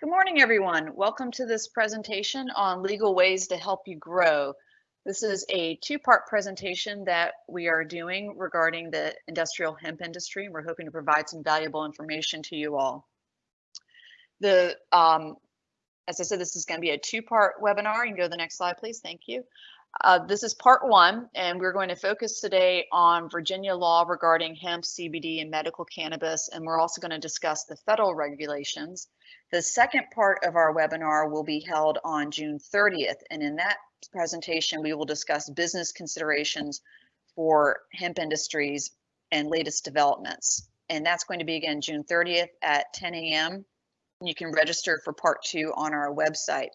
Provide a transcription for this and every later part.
Good morning, everyone. Welcome to this presentation on legal ways to help you grow. This is a two-part presentation that we are doing regarding the industrial hemp industry. We're hoping to provide some valuable information to you all. The, um, as I said, this is going to be a two-part webinar. You can go to the next slide, please. Thank you. Uh, this is part one, and we're going to focus today on Virginia law regarding hemp, CBD, and medical cannabis, and we're also going to discuss the federal regulations. The second part of our webinar will be held on June 30th, and in that presentation, we will discuss business considerations for hemp industries and latest developments. And that's going to be again June 30th at 10 a.m. You can register for part two on our website.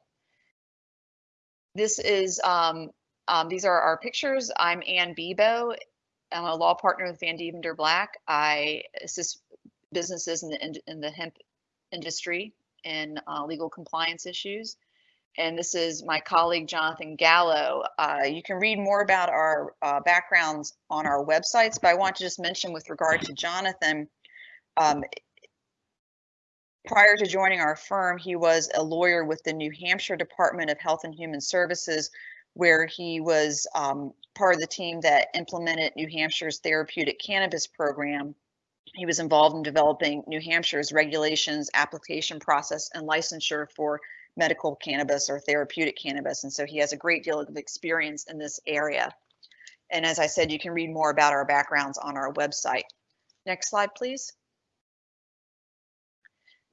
This is, um, um, these are our pictures. I'm Ann Bebo. I'm a law partner with Vandeventer Black. I assist businesses in the, in the hemp industry in uh, legal compliance issues. And this is my colleague, Jonathan Gallo. Uh, you can read more about our uh, backgrounds on our websites, but I want to just mention with regard to Jonathan, um, prior to joining our firm, he was a lawyer with the New Hampshire Department of Health and Human Services, where he was um, part of the team that implemented New Hampshire's therapeutic cannabis program he was involved in developing New Hampshire's regulations, application process, and licensure for medical cannabis or therapeutic cannabis. And so he has a great deal of experience in this area. And as I said, you can read more about our backgrounds on our website. Next slide, please.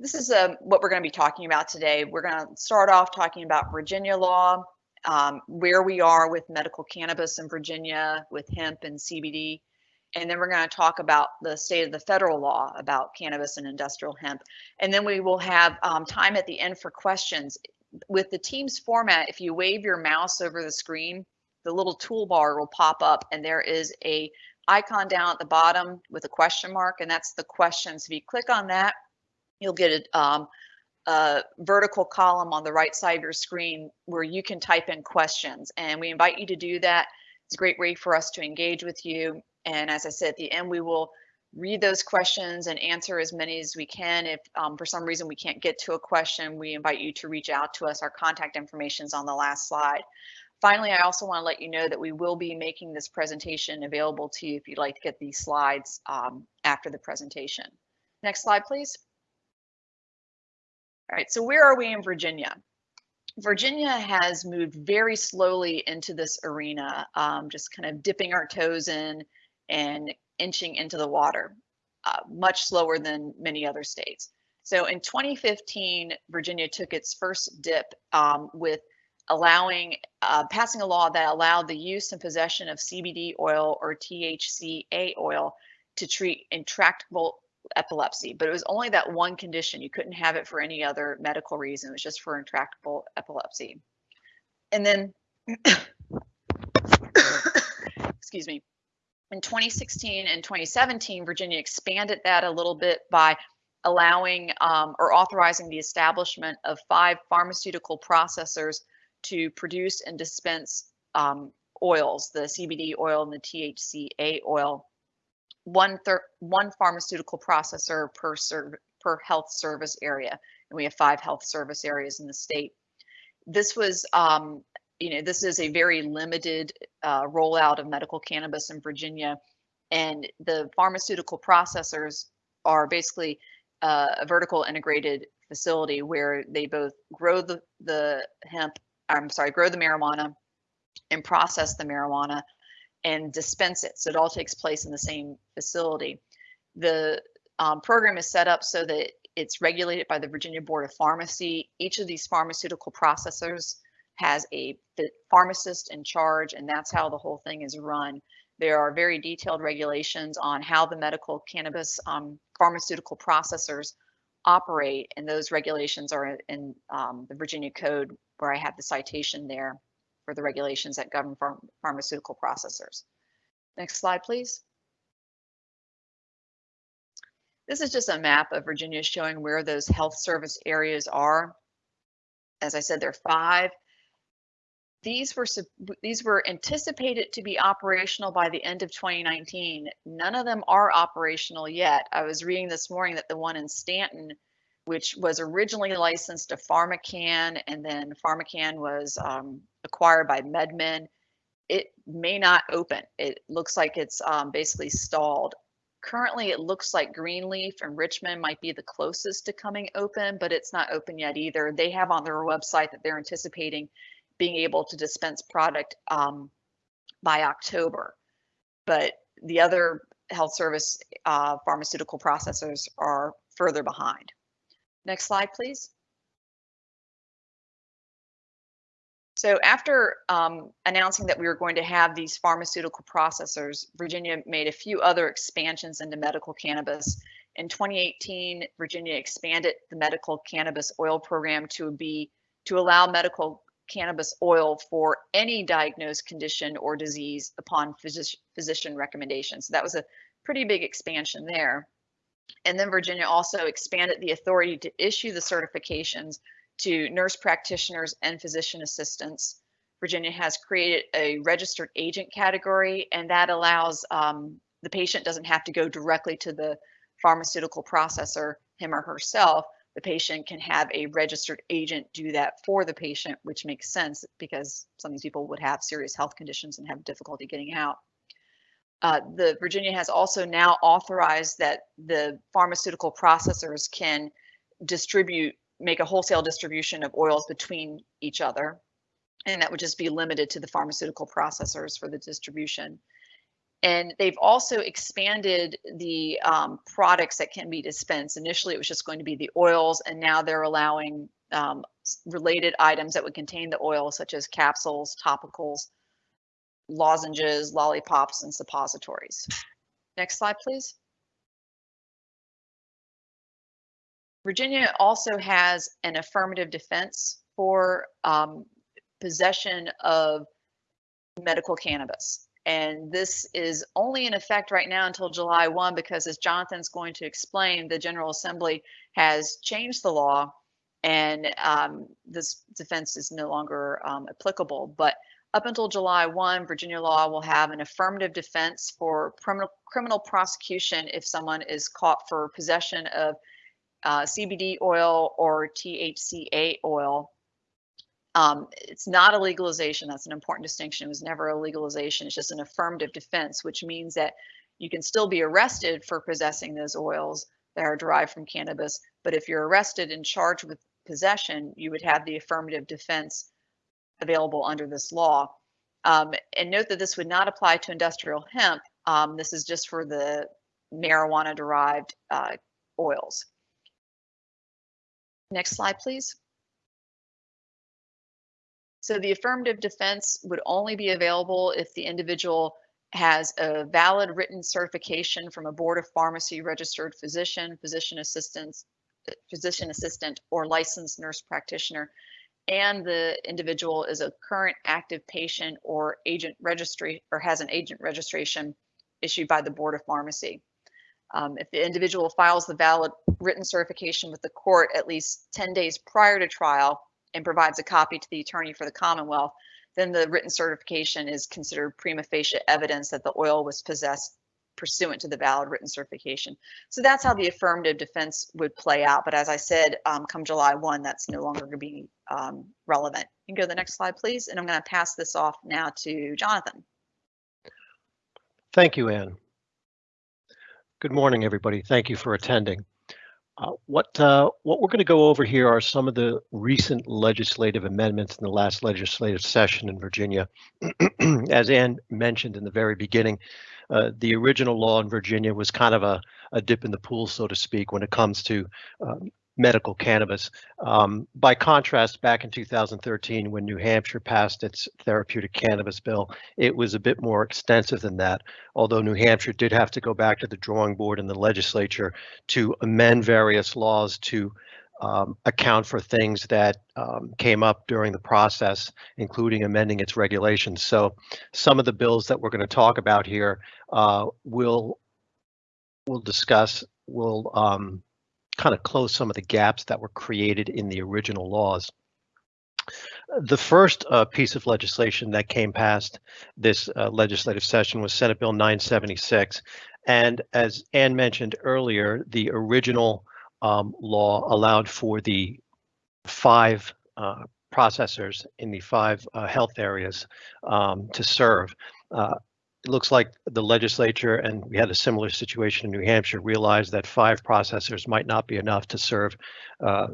This is uh, what we're going to be talking about today. We're going to start off talking about Virginia law, um, where we are with medical cannabis in Virginia, with hemp and CBD, and then we're going to talk about the state of the federal law about cannabis and industrial hemp. And then we will have um, time at the end for questions. With the Teams format, if you wave your mouse over the screen, the little toolbar will pop up and there is a icon down at the bottom with a question mark and that's the questions. If you click on that, you'll get a, um, a vertical column on the right side of your screen where you can type in questions and we invite you to do that. It's a great way for us to engage with you and as I said, at the end, we will read those questions and answer as many as we can. If um, for some reason we can't get to a question, we invite you to reach out to us. Our contact information is on the last slide. Finally, I also want to let you know that we will be making this presentation available to you if you'd like to get these slides um, after the presentation. Next slide, please. Right, so where are we in Virginia? Virginia has moved very slowly into this arena, um, just kind of dipping our toes in, and inching into the water, uh, much slower than many other states. So in 2015, Virginia took its first dip um, with allowing, uh, passing a law that allowed the use and possession of CBD oil or THCA oil to treat intractable epilepsy, but it was only that one condition. You couldn't have it for any other medical reason. It was just for intractable epilepsy. And then, excuse me, in 2016 and 2017, Virginia expanded that a little bit by allowing um, or authorizing the establishment of five pharmaceutical processors to produce and dispense um, oils, the CBD oil and the THCA oil. One, one pharmaceutical processor per, per health service area, and we have five health service areas in the state. This was um, you know, this is a very limited uh, rollout of medical cannabis in Virginia, and the pharmaceutical processors are basically uh, a vertical integrated facility where they both grow the, the hemp, I'm sorry, grow the marijuana and process the marijuana and dispense it. So it all takes place in the same facility. The um, program is set up so that it's regulated by the Virginia Board of Pharmacy. Each of these pharmaceutical processors has a pharmacist in charge, and that's how the whole thing is run. There are very detailed regulations on how the medical cannabis um, pharmaceutical processors operate, and those regulations are in um, the Virginia Code, where I have the citation there for the regulations that govern pharm pharmaceutical processors. Next slide, please. This is just a map of Virginia showing where those health service areas are. As I said, there are five these were these were anticipated to be operational by the end of 2019. None of them are operational yet. I was reading this morning that the one in Staunton which was originally licensed to PharmaCann, and then PharmaCann was um, acquired by MedMen. It may not open. It looks like it's um, basically stalled. Currently, it looks like Greenleaf and Richmond might be the closest to coming open, but it's not open yet either. They have on their website that they're anticipating being able to dispense product um, by October. But the other health service uh, pharmaceutical processors are further behind. Next slide, please. So after um, announcing that we were going to have these pharmaceutical processors, Virginia made a few other expansions into medical cannabis. In 2018, Virginia expanded the medical cannabis oil program to be to allow medical cannabis oil for any diagnosed condition or disease upon physician, physician recommendation. So that was a pretty big expansion there. And then Virginia also expanded the authority to issue the certifications to nurse practitioners and physician assistants. Virginia has created a registered agent category, and that allows um, the patient doesn't have to go directly to the pharmaceutical processor, him or herself. The patient can have a registered agent do that for the patient, which makes sense because some of these people would have serious health conditions and have difficulty getting out. Uh, the Virginia has also now authorized that the pharmaceutical processors can distribute make a wholesale distribution of oils between each other. And that would just be limited to the pharmaceutical processors for the distribution. And they've also expanded the um, products that can be dispensed. Initially, it was just going to be the oils, and now they're allowing um, related items that would contain the oil, such as capsules, topicals, lozenges, lollipops, and suppositories. Next slide, please. Virginia also has an affirmative defense for um, possession of medical cannabis. And this is only in effect right now until July 1 because, as Jonathan's going to explain, the General Assembly has changed the law and um, this defense is no longer um, applicable. But up until July 1, Virginia law will have an affirmative defense for criminal, prosecution if someone is caught for possession of uh, CBD oil or THCA oil. Um, it's not a legalization. That's an important distinction. It was never a legalization. It's just an affirmative defense, which means that you can still be arrested for possessing those oils that are derived from cannabis. But if you're arrested and charged with possession, you would have the affirmative defense available under this law. Um, and note that this would not apply to industrial hemp. Um, this is just for the marijuana derived uh, oils. Next slide, please. So the affirmative defense would only be available if the individual has a valid written certification from a board of pharmacy registered physician, physician assistant, physician assistant, or licensed nurse practitioner, and the individual is a current active patient or agent registry or has an agent registration issued by the board of pharmacy. Um, if the individual files the valid written certification with the court at least 10 days prior to trial and provides a copy to the attorney for the Commonwealth, then the written certification is considered prima facie evidence that the oil was possessed pursuant to the valid written certification. So that's how the affirmative defense would play out. But as I said, um, come July 1, that's no longer going to be um, relevant. You can go to the next slide, please. And I'm going to pass this off now to Jonathan. Thank you, Anne. Good morning, everybody. Thank you for attending. Uh, what uh, what we're going to go over here are some of the recent legislative amendments in the last legislative session in Virginia. As Ann mentioned in the very beginning, uh, the original law in Virginia was kind of a, a dip in the pool, so to speak, when it comes to um, medical cannabis. Um, by contrast, back in 2013, when New Hampshire passed its therapeutic cannabis bill, it was a bit more extensive than that, although New Hampshire did have to go back to the drawing board in the legislature to amend various laws to um, account for things that um, came up during the process, including amending its regulations. So some of the bills that we're going to talk about here uh, will we'll discuss will um, kind of close some of the gaps that were created in the original laws. The first uh, piece of legislation that came past this uh, legislative session was Senate Bill 976. And as Ann mentioned earlier, the original um, law allowed for the five uh, processors in the five uh, health areas um, to serve. It looks like the legislature, and we had a similar situation in New Hampshire, realized that five processors might not be enough to serve uh,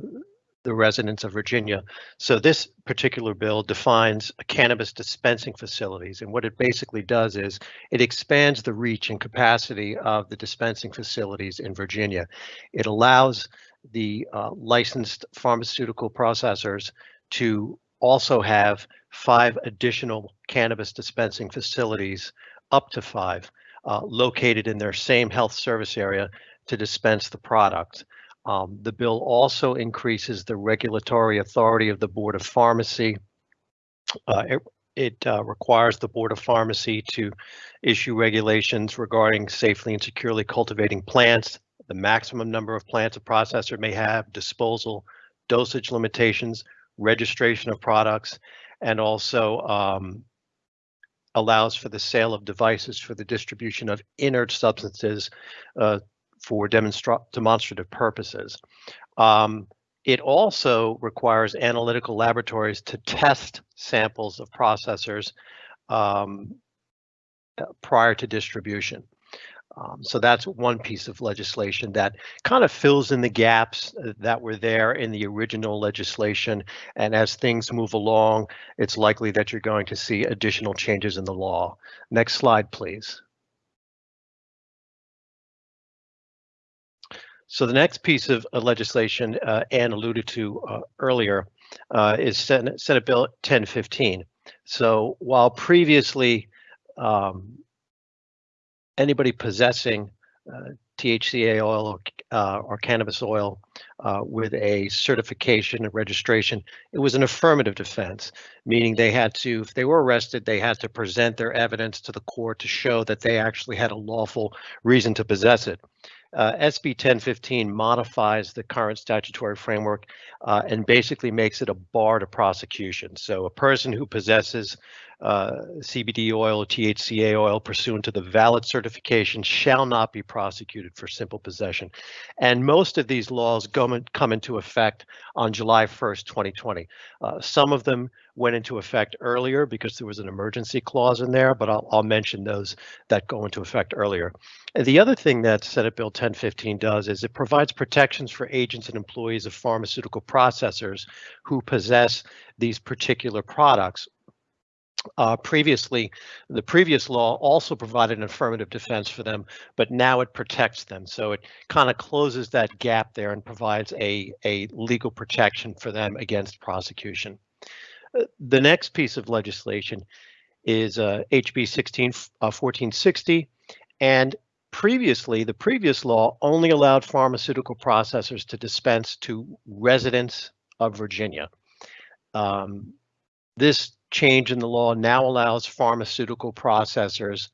the residents of Virginia. So this particular bill defines cannabis dispensing facilities. And what it basically does is it expands the reach and capacity of the dispensing facilities in Virginia. It allows the uh, licensed pharmaceutical processors to also have five additional cannabis dispensing facilities, up to five, uh, located in their same health service area to dispense the product. Um, the bill also increases the regulatory authority of the Board of Pharmacy. Uh, it it uh, requires the Board of Pharmacy to issue regulations regarding safely and securely cultivating plants, the maximum number of plants a processor may have, disposal, dosage limitations, registration of products, and also um, allows for the sale of devices for the distribution of inert substances uh, for demonstra demonstrative purposes. Um, it also requires analytical laboratories to test samples of processors um, prior to distribution. Um, so that's one piece of legislation that kind of fills in the gaps uh, that were there in the original legislation. And as things move along, it's likely that you're going to see additional changes in the law. Next slide, please. So the next piece of uh, legislation uh, Anne alluded to uh, earlier uh, is Senate, Senate Bill 1015. So while previously um, anybody possessing uh, THCA oil or, uh, or cannabis oil with a certification and registration, it was an affirmative defense, meaning they had to, if they were arrested, they had to present their evidence to the court to show that they actually had a lawful reason to possess it. Uh, SB 1015 modifies the current statutory framework uh, and basically makes it a bar to prosecution. So a person who possesses uh, CBD oil THCA oil pursuant to the valid certification shall not be prosecuted for simple possession. And most of these laws in, come into effect on July 1st, 2020. Uh, some of them went into effect earlier because there was an emergency clause in there, but I'll, I'll mention those that go into effect earlier. And the other thing that Senate Bill 1015 does is it provides protections for agents and employees of pharmaceutical processors who possess these particular products uh, previously, the previous law also provided an affirmative defense for them, but now it protects them. So it kind of closes that gap there and provides a, a legal protection for them against prosecution. Uh, the next piece of legislation is uh, HB 16, uh, 1460, and previously, the previous law only allowed pharmaceutical processors to dispense to residents of Virginia. Um, this change in the law now allows pharmaceutical processors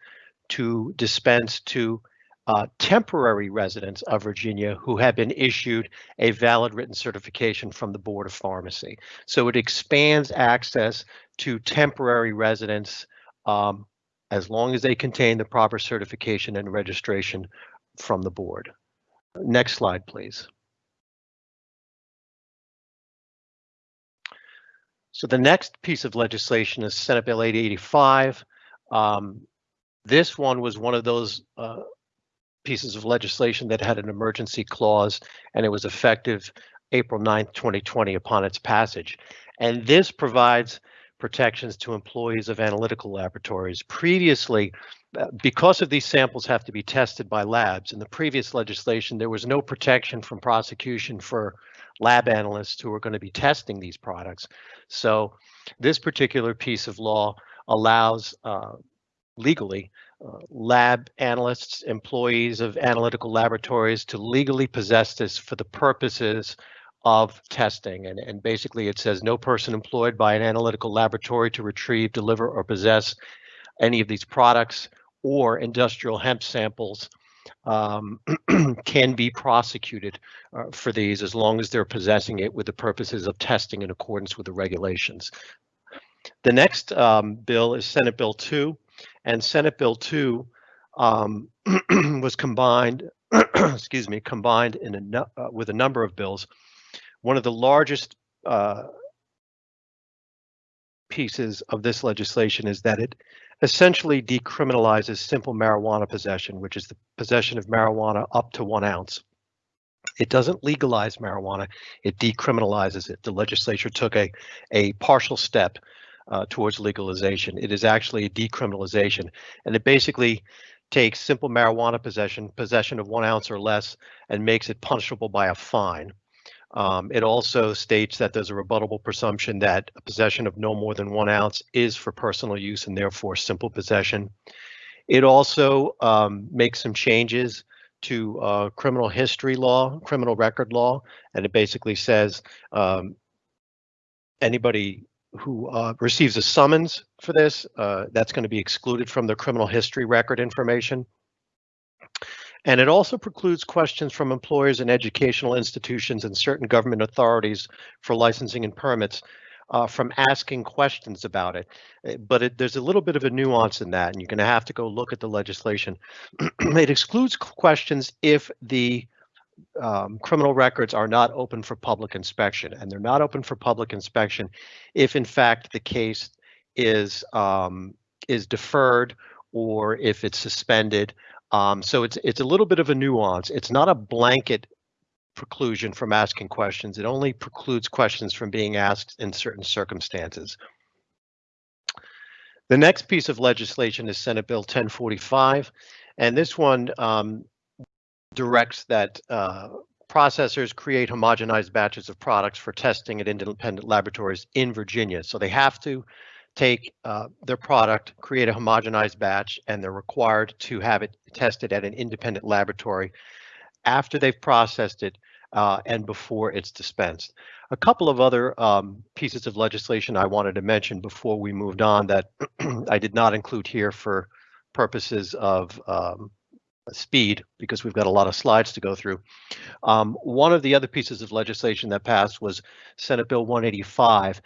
to dispense to uh, temporary residents of Virginia who have been issued a valid written certification from the Board of Pharmacy. So it expands access to temporary residents um, as long as they contain the proper certification and registration from the board. Next slide, please. So the next piece of legislation is Senate Bill 885. Um, this one was one of those uh, pieces of legislation that had an emergency clause and it was effective April 9th, 2020 upon its passage. And this provides protections to employees of analytical laboratories. Previously, uh, because of these samples have to be tested by labs, in the previous legislation, there was no protection from prosecution for lab analysts who are going to be testing these products. So this particular piece of law allows uh, legally uh, lab analysts, employees of analytical laboratories to legally possess this for the purposes of testing. And, and basically it says no person employed by an analytical laboratory to retrieve, deliver, or possess any of these products or industrial hemp samples um, can be prosecuted uh, for these as long as they're possessing it with the purposes of testing in accordance with the regulations. The next um, bill is Senate Bill 2, and Senate Bill 2 um, was combined excuse me, combined in a uh, with a number of bills. One of the largest uh, pieces of this legislation is that it essentially decriminalizes simple marijuana possession, which is the possession of marijuana up to one ounce. It doesn't legalize marijuana, it decriminalizes it. The legislature took a, a partial step uh, towards legalization. It is actually a decriminalization, and it basically takes simple marijuana possession, possession of one ounce or less, and makes it punishable by a fine. Um, it also states that there's a rebuttable presumption that a possession of no more than one ounce is for personal use and therefore simple possession. It also um, makes some changes to uh, criminal history law, criminal record law, and it basically says um, anybody who uh, receives a summons for this, uh, that's going to be excluded from the criminal history record information. And it also precludes questions from employers and educational institutions and certain government authorities for licensing and permits uh, from asking questions about it. Uh, But it, there's a little bit of a nuance in that, and you're going to have to go look at the legislation. it excludes questions if the um, criminal records are not open for public inspection, and they're not open for public inspection if, in fact, the case is um, is deferred or if it's suspended um, so it's it's a little bit of a nuance. It's not a blanket preclusion from asking questions. It only precludes questions from being asked in certain circumstances. The next piece of legislation is Senate Bill 1045, and this one um, directs that uh, processors create homogenized batches of products for testing at independent laboratories in Virginia. So they have to take uh, their product, create a homogenized batch, and they're required to have it tested at an independent laboratory after they've processed it uh, and before it's dispensed. A couple of other um, pieces of legislation I wanted to mention before we moved on that I did not include here for purposes of um, speed because we've got a lot of slides to go through. Um, one of the other pieces of legislation that passed was Senate Bill 185,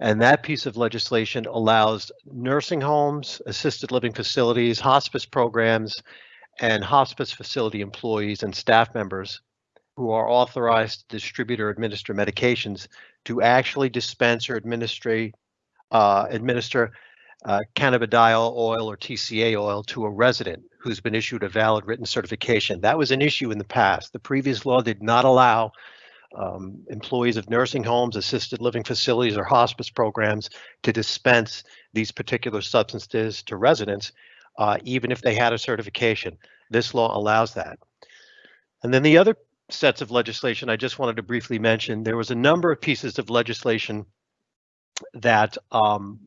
and that piece of legislation allows nursing homes, assisted living facilities, hospice programs, and hospice facility employees and staff members who are authorized to distribute or administer medications to actually dispense or administer, uh, administer uh, cannabidiol oil or TCA oil to a resident who's been issued a valid written certification. That was an issue in the past. The previous law did not allow um, employees of nursing homes, assisted living facilities, or hospice programs to dispense these particular substances to residents, uh, even if they had a certification. This law allows that. And then the other sets of legislation I just wanted to briefly mention, there was a number of pieces of legislation that um,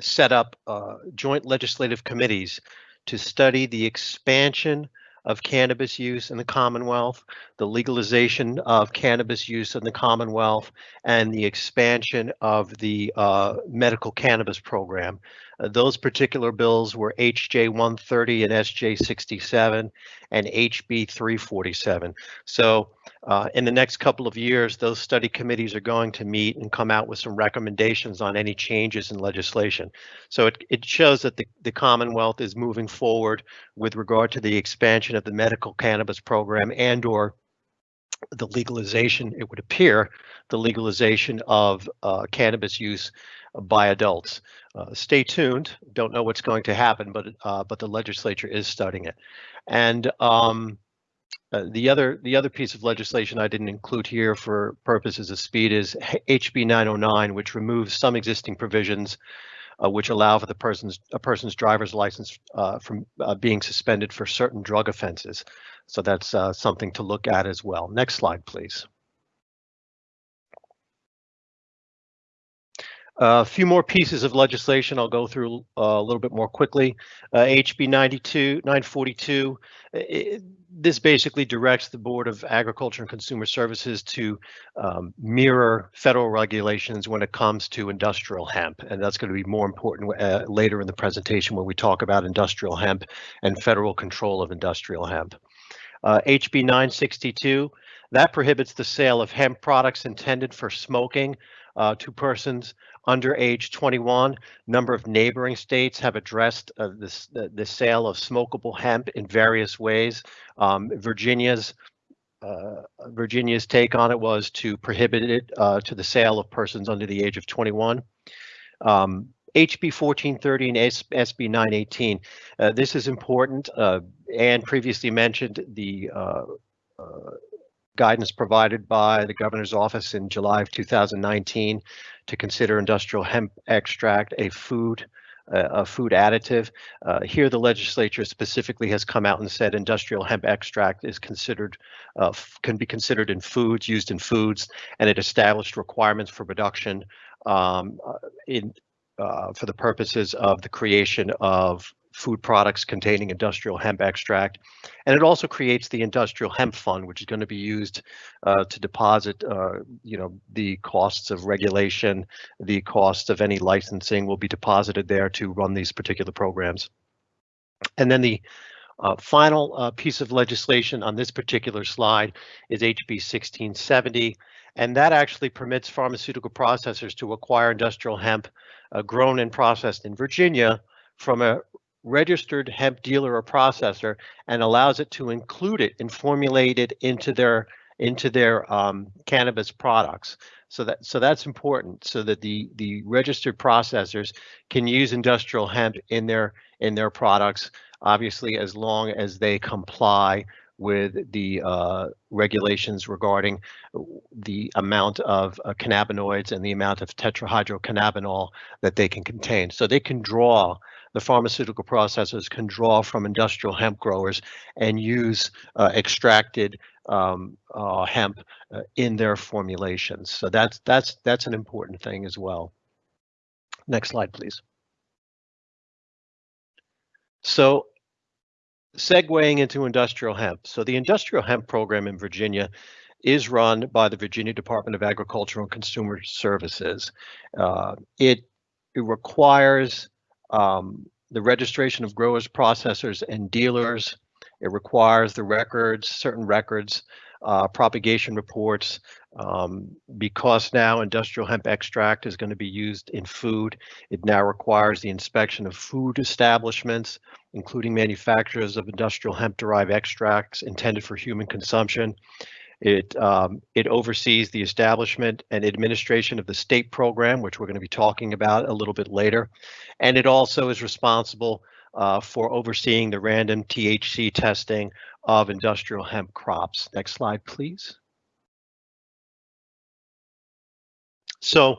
set up uh, joint legislative committees to study the expansion of cannabis use in the Commonwealth, the legalization of cannabis use in the Commonwealth, and the expansion of the uh, medical cannabis program. Uh, those particular bills were HJ 130 and SJ 67 and HB 347. So uh, in the next couple of years, those study committees are going to meet and come out with some recommendations on any changes in legislation. So it, it shows that the, the Commonwealth is moving forward with regard to the expansion of the medical cannabis program and or the legalization, it would appear, the legalization of uh, cannabis use by adults. Uh, stay tuned. Don't know what's going to happen, but uh, but the legislature is studying it. And um, uh, the other the other piece of legislation I didn't include here for purposes of speed is HB 909, which removes some existing provisions uh, which allow for the person's a person's driver's license uh, from uh, being suspended for certain drug offenses. So that's uh, something to look at as well. Next slide, please. A few more pieces of legislation I'll go through uh, a little bit more quickly. Uh, HB 92, 942, it, this basically directs the Board of Agriculture and Consumer Services to um, mirror federal regulations when it comes to industrial hemp. And that's going to be more important uh, later in the presentation when we talk about industrial hemp and federal control of industrial hemp. HB uh, 962, That prohibits the sale of hemp products intended for smoking uh, to persons under age 21. Number of neighboring states have addressed uh, this, the, the, sale of smokable hemp in various ways. Um, Virginia's uh, Virginia's take on it was to prohibit it uh, to the sale of persons under the age of 21. Um, HB 1430 and SB 918. Uh, this is important. Uh, Anne previously mentioned the uh, uh, guidance provided by the governor's office in July of 2019 to consider industrial hemp extract a food uh, a food additive. Uh, here, the legislature specifically has come out and said industrial hemp extract is considered uh, can be considered in foods used in foods, and it established requirements for production um, uh, in uh, for the purposes of the creation of food products containing industrial hemp extract. And it also creates the industrial hemp fund, which is going to be used uh, to deposit, uh, you know, the costs of regulation, the costs of any licensing will be deposited there to run these particular programs. And then the uh, final uh, piece of legislation on this particular slide is HB 1670, and that actually permits pharmaceutical processors to acquire industrial hemp uh, grown and processed in Virginia from a registered hemp dealer or processor and allows it to include it and formulate it into their into their um, cannabis products. So that so that's important so that the the registered processors can use industrial hemp in their in their products, obviously as long as they comply with the uh, regulations regarding the amount of uh, cannabinoids and the amount of tetrahydrocannabinol that they can contain. So they can draw the pharmaceutical processors can draw from industrial hemp growers and use uh, extracted um, uh, hemp uh, in their formulations. So that's that's that's an important thing as well. Next slide, please. So segueing into industrial hemp. So the industrial hemp program in Virginia is run by the Virginia Department of Agricultural and Consumer Services. Uh, it, it requires um, the registration of growers, processors, and dealers. It requires the records, certain records, uh, propagation reports. Um, because now industrial hemp extract is going to be used in food, it now requires the inspection of food establishments, including manufacturers of industrial hemp derived extracts intended for human consumption. It, um, it oversees the establishment and administration of the state program, which we're going to be talking about a little bit later. And it also is responsible uh, for overseeing the random THC testing of industrial hemp crops. Next slide, please. So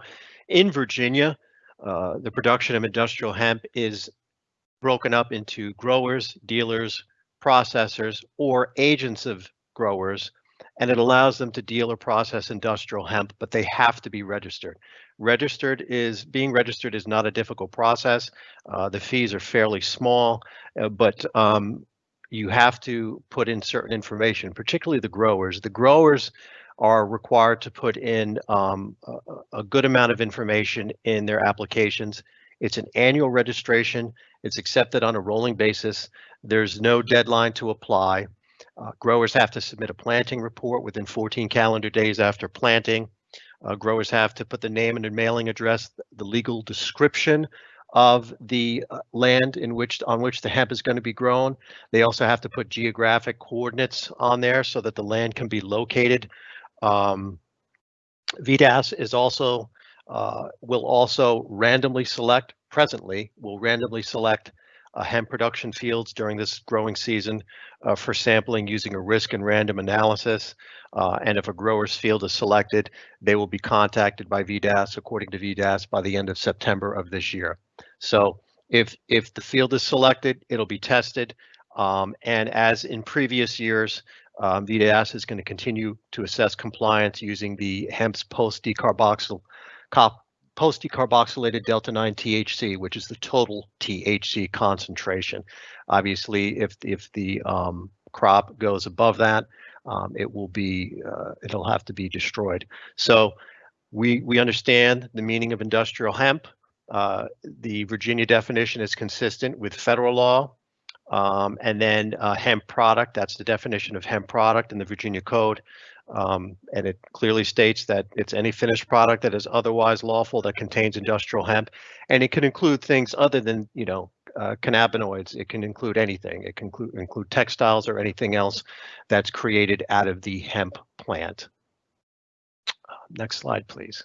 in Virginia, uh, the production of industrial hemp is broken up into growers, dealers, processors, or agents of growers and it allows them to deal or process industrial hemp, but they have to be registered. Registered is being registered is not a difficult process. Uh, the fees are fairly small, uh, but um, you have to put in certain information, particularly the growers. The growers are required to put in um, a, a good amount of information in their applications. It's an annual registration. It's accepted on a rolling basis. There's no deadline to apply. Uh, growers have to submit a planting report within 14 calendar days after planting. Uh, growers have to put the name and mailing address, the legal description of the uh, land in which on which the hemp is going to be grown. They also have to put geographic coordinates on there so that the land can be located. Um, VDACS is also uh, will also randomly select presently will randomly select uh, hemp production fields during this growing season uh, for sampling using a risk and random analysis. Uh, and if a grower's field is selected, they will be contacted by VDACS according to VDACS by the end of September of this year. So if, if the field is selected, it'll be tested. Um, and as in previous years, um, VDACS is going to continue to assess compliance using the HEMP's post-decarboxyl post-decarboxylated delta-9 THC, which is the total THC concentration. Obviously, if if the um, crop goes above that, um, it will be uh, it'll have to be destroyed. So we we understand the meaning of industrial hemp. Uh, the Virginia definition is consistent with federal law. Um, and then uh, hemp product, that's the definition of hemp product in the Virginia Code. Um, and it clearly states that it's any finished product that is otherwise lawful that contains industrial hemp. And it can include things other than, you know, uh, cannabinoids. It can include anything. It can include, include textiles or anything else that's created out of the hemp plant. Uh, next slide, please.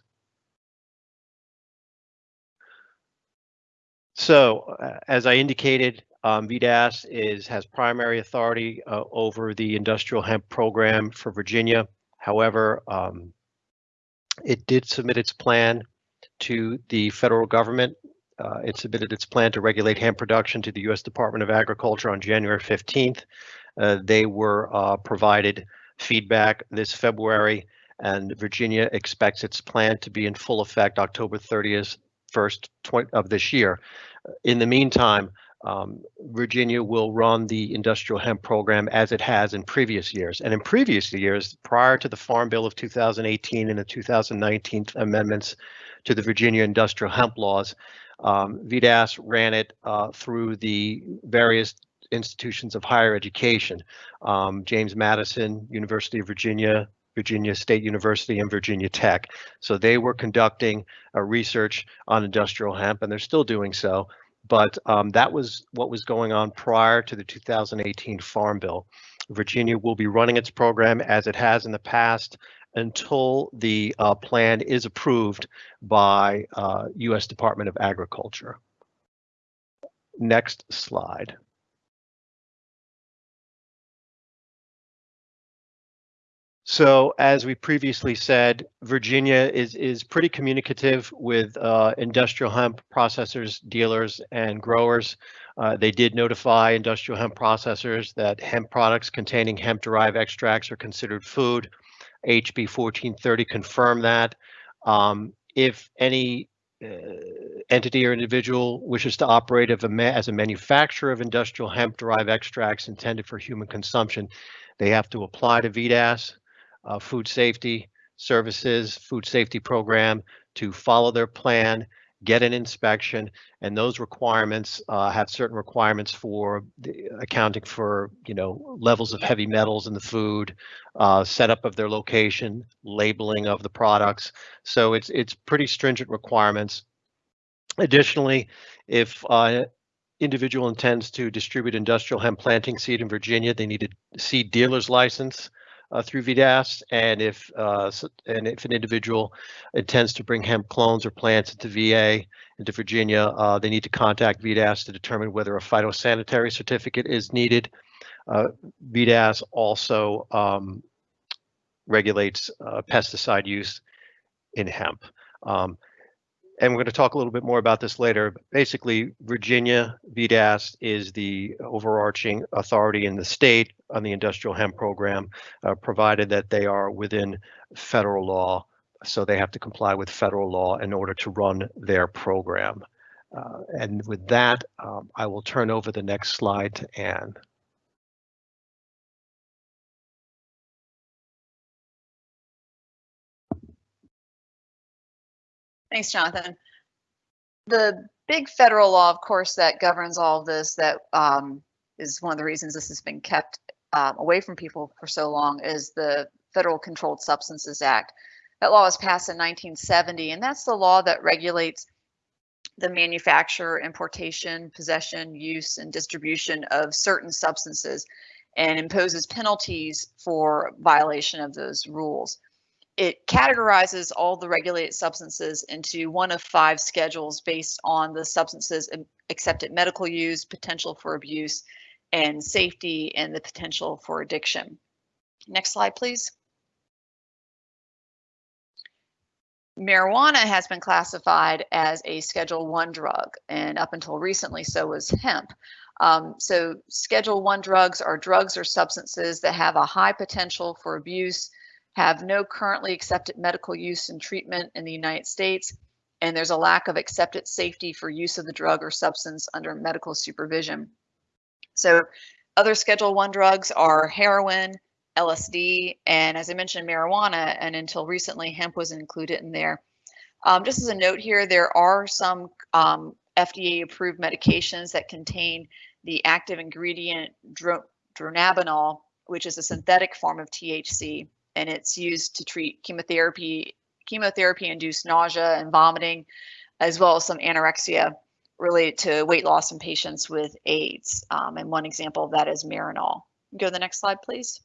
So uh, as I indicated, um, VDACS is has primary authority uh, over the industrial hemp program for Virginia. However, um, it did submit its plan to the federal government. Uh, it submitted its plan to regulate hemp production to the U.S. Department of Agriculture on January 15th. Uh, they were uh, provided feedback this February, and Virginia expects its plan to be in full effect October 30th, first of this year. In the meantime, um, Virginia will run the industrial hemp program as it has in previous years. And in previous years, prior to the Farm Bill of 2018 and the 2019 amendments to the Virginia industrial hemp laws, um, VDACS ran it uh, through the various institutions of higher education, um, James Madison, University of Virginia, Virginia State University and Virginia Tech. So they were conducting a research on industrial hemp and they're still doing so. But um, that was what was going on prior to the 2018 Farm Bill. Virginia will be running its program as it has in the past until the uh, plan is approved by uh, U.S. Department of Agriculture. Next slide. So as we previously said, Virginia is is pretty communicative with uh, industrial hemp processors, dealers, and growers. Uh, they did notify industrial hemp processors that hemp products containing hemp-derived extracts are considered food. HB 1430 confirmed that. Um, if any uh, entity or individual wishes to operate a as a manufacturer of industrial hemp-derived extracts intended for human consumption, they have to apply to VDACS uh, food safety services, food safety program to follow their plan, get an inspection, and those requirements uh, have certain requirements for the, accounting for, you know, levels of heavy metals in the food, uh, setup of their location, labeling of the products. So it's it's pretty stringent requirements. Additionally, if uh, individual intends to distribute industrial hemp planting seed in Virginia, they need a seed dealer's license uh, through VDACS, and if uh, and if an individual intends to bring hemp clones or plants into VA into Virginia, uh, they need to contact VDACS to determine whether a phytosanitary certificate is needed. Uh, VDACS also um, regulates uh, pesticide use in hemp. Um, and we're going to talk a little bit more about this later. Basically, Virginia VDACS is the overarching authority in the state on the industrial hemp program, uh, provided that they are within federal law. So they have to comply with federal law in order to run their program. Uh, and with that, um, I will turn over the next slide to Anne. Thanks, Jonathan. The big federal law, of course, that governs all of this, that um, is one of the reasons this has been kept um, away from people for so long, is the Federal Controlled Substances Act. That law was passed in 1970, and that's the law that regulates the manufacture, importation, possession, use, and distribution of certain substances and imposes penalties for violation of those rules it categorizes all the regulated substances into one of five schedules based on the substances accepted medical use, potential for abuse, and safety and the potential for addiction. Next slide, please. Marijuana has been classified as a Schedule 1 drug, and up until recently, so was hemp. Um, so Schedule 1 drugs are drugs or substances that have a high potential for abuse, have no currently accepted medical use and treatment in the United States, and there's a lack of accepted safety for use of the drug or substance under medical supervision. So other Schedule 1 drugs are heroin, LSD, and as I mentioned, marijuana, and until recently, hemp was included in there. Um, just as a note here, there are some um, FDA-approved medications that contain the active ingredient dronabinol, which is a synthetic form of THC and it's used to treat chemotherapy, chemotherapy-induced nausea and vomiting, as well as some anorexia related to weight loss in patients with AIDS. Um, and one example of that is Marinol. Go to the next slide, please.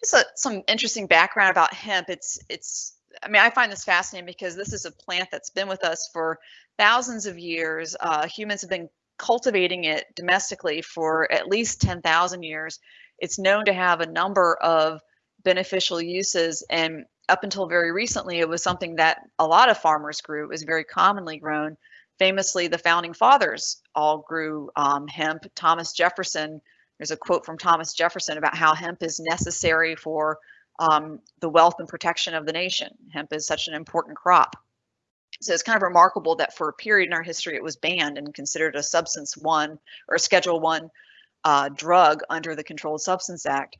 Just a, some interesting background about hemp. It's it's I mean, I find this fascinating because this is a plant that's been with us for thousands of years. Uh, humans have been cultivating it domestically for at least 10,000 years. It's known to have a number of beneficial uses and up until very recently, it was something that a lot of farmers grew. It was very commonly grown. Famously, the founding fathers all grew um, hemp. Thomas Jefferson, there's a quote from Thomas Jefferson about how hemp is necessary for um, the wealth and protection of the nation. Hemp is such an important crop. So it's kind of remarkable that for a period in our history, it was banned and considered a substance one or schedule one uh, drug under the Controlled Substance Act.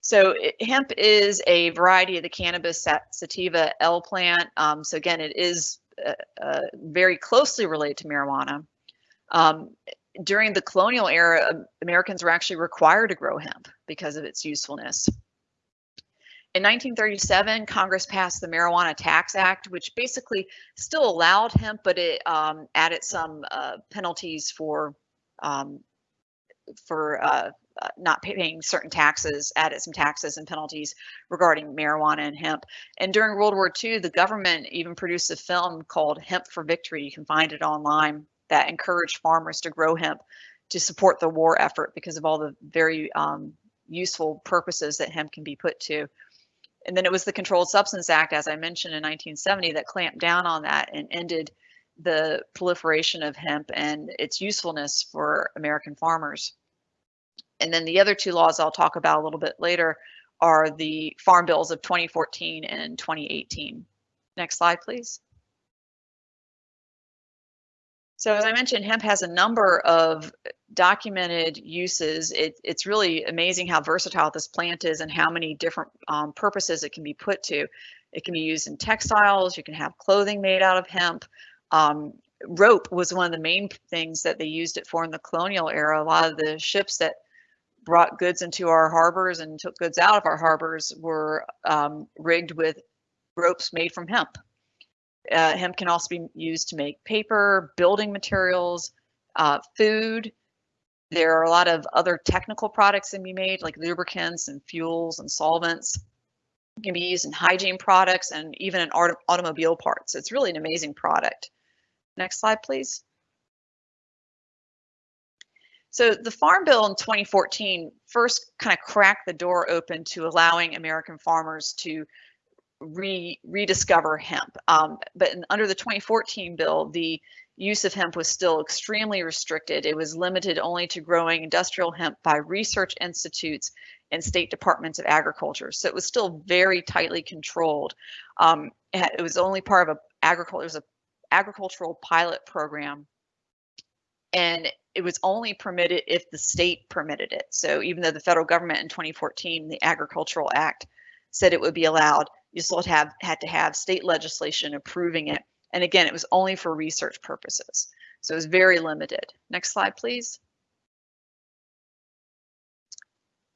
So it, hemp is a variety of the cannabis sativa L plant. Um, so again, it is uh, uh, very closely related to marijuana. Um, during the colonial era, Americans were actually required to grow hemp because of its usefulness. In 1937, Congress passed the Marijuana Tax Act, which basically still allowed hemp, but it um, added some uh, penalties for um, for uh, uh, not paying certain taxes, added some taxes and penalties regarding marijuana and hemp. And during World War II, the government even produced a film called Hemp for Victory. You can find it online that encouraged farmers to grow hemp to support the war effort because of all the very um, useful purposes that hemp can be put to and then it was the Controlled Substance Act, as I mentioned in 1970, that clamped down on that and ended the proliferation of hemp and its usefulness for American farmers. And then the other two laws I'll talk about a little bit later are the Farm Bills of 2014 and 2018. Next slide, please. So as I mentioned, hemp has a number of documented uses. It, it's really amazing how versatile this plant is and how many different um, purposes it can be put to. It can be used in textiles. You can have clothing made out of hemp. Um, rope was one of the main things that they used it for in the colonial era. A lot of the ships that brought goods into our harbors and took goods out of our harbors were um, rigged with ropes made from hemp. Uh, hemp can also be used to make paper, building materials, uh, food. There are a lot of other technical products that can be made, like lubricants and fuels and solvents. It can be used in hygiene products and even in auto automobile parts. It's really an amazing product. Next slide, please. So the Farm Bill in 2014 first kind of cracked the door open to allowing American farmers to re rediscover hemp. Um, but in, under the 2014 bill, the use of hemp was still extremely restricted. It was limited only to growing industrial hemp by research institutes and state departments of agriculture. So it was still very tightly controlled. Um, it was only part of a agriculture. It was a agricultural pilot program, and it was only permitted if the state permitted it. So even though the federal government in 2014, the Agricultural Act, said it would be allowed, you still have had to have state legislation approving it. And again, it was only for research purposes. So it was very limited. Next slide, please.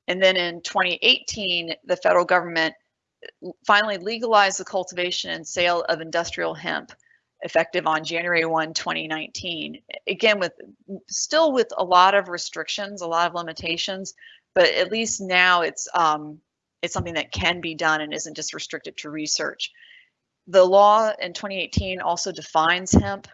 And then in 2018, the federal government finally legalized the cultivation and sale of industrial hemp effective on January 1, 2019. Again, with still with a lot of restrictions, a lot of limitations, but at least now it's um, it's something that can be done and isn't just restricted to research. The law in 2018 also defines hemp,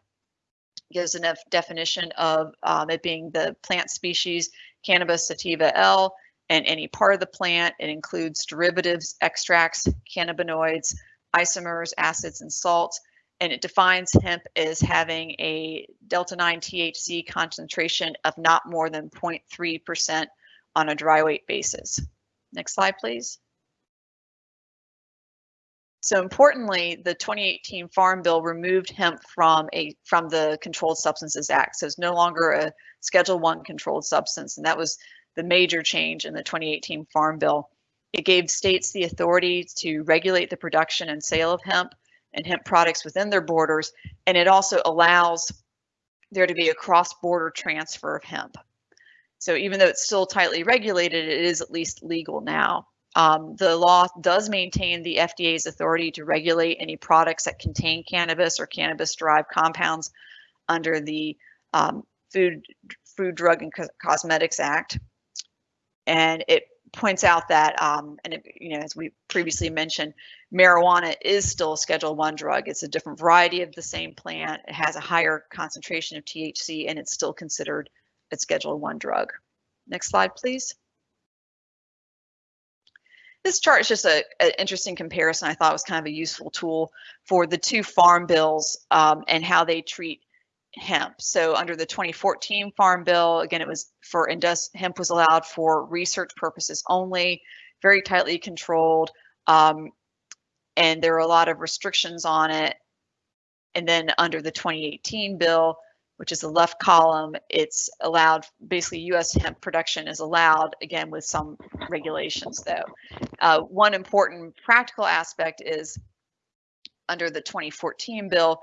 gives a definition of um, it being the plant species Cannabis sativa L and any part of the plant. It includes derivatives, extracts, cannabinoids, isomers, acids, and salts. And it defines hemp as having a delta 9 THC concentration of not more than 0.3% on a dry weight basis. Next slide, please. So importantly, the 2018 Farm Bill removed hemp from a from the Controlled Substances Act. So it's no longer a Schedule One controlled substance, and that was the major change in the 2018 Farm Bill. It gave states the authority to regulate the production and sale of hemp and hemp products within their borders, and it also allows there to be a cross-border transfer of hemp. So even though it's still tightly regulated, it is at least legal now. Um, the law does maintain the FDA's authority to regulate any products that contain cannabis or cannabis-derived compounds under the um, Food, Food, Drug, and Co Cosmetics Act. And it points out that, um, and it, you know, as we previously mentioned, marijuana is still a Schedule One drug. It's a different variety of the same plant. It has a higher concentration of THC, and it's still considered a Schedule One drug. Next slide, please. This chart is just an interesting comparison. I thought was kind of a useful tool for the two farm bills um, and how they treat hemp. So under the 2014 Farm Bill, again, it was for indus hemp was allowed for research purposes only, very tightly controlled, um, and there were a lot of restrictions on it. And then under the 2018 bill, which is the left column, it's allowed, basically US hemp production is allowed, again, with some regulations though. Uh, one important practical aspect is under the 2014 bill,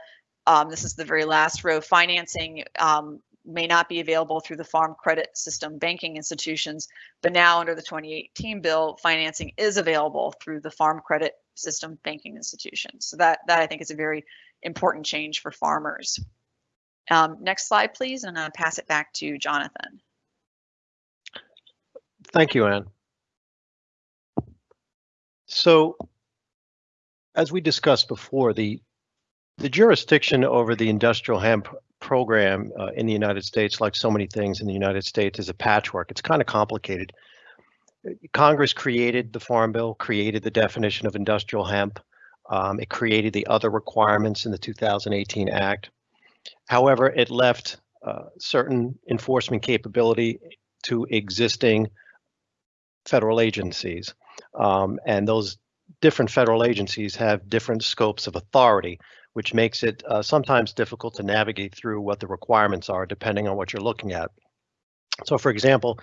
um, this is the very last row, financing um, may not be available through the farm credit system banking institutions, but now under the 2018 bill, financing is available through the farm credit system banking institutions. So that, that I think is a very important change for farmers. Um, next slide, please, and to pass it back to Jonathan. Thank you, Anne. So, as we discussed before, the the jurisdiction over the industrial hemp program uh, in the United States, like so many things in the United States, is a patchwork. It's kind of complicated. Congress created the Farm Bill, created the definition of industrial hemp. Um, it created the other requirements in the 2018 Act. However, it left uh, certain enforcement capability to existing federal agencies. Um, and those different federal agencies have different scopes of authority, which makes it uh, sometimes difficult to navigate through what the requirements are depending on what you're looking at. So for example,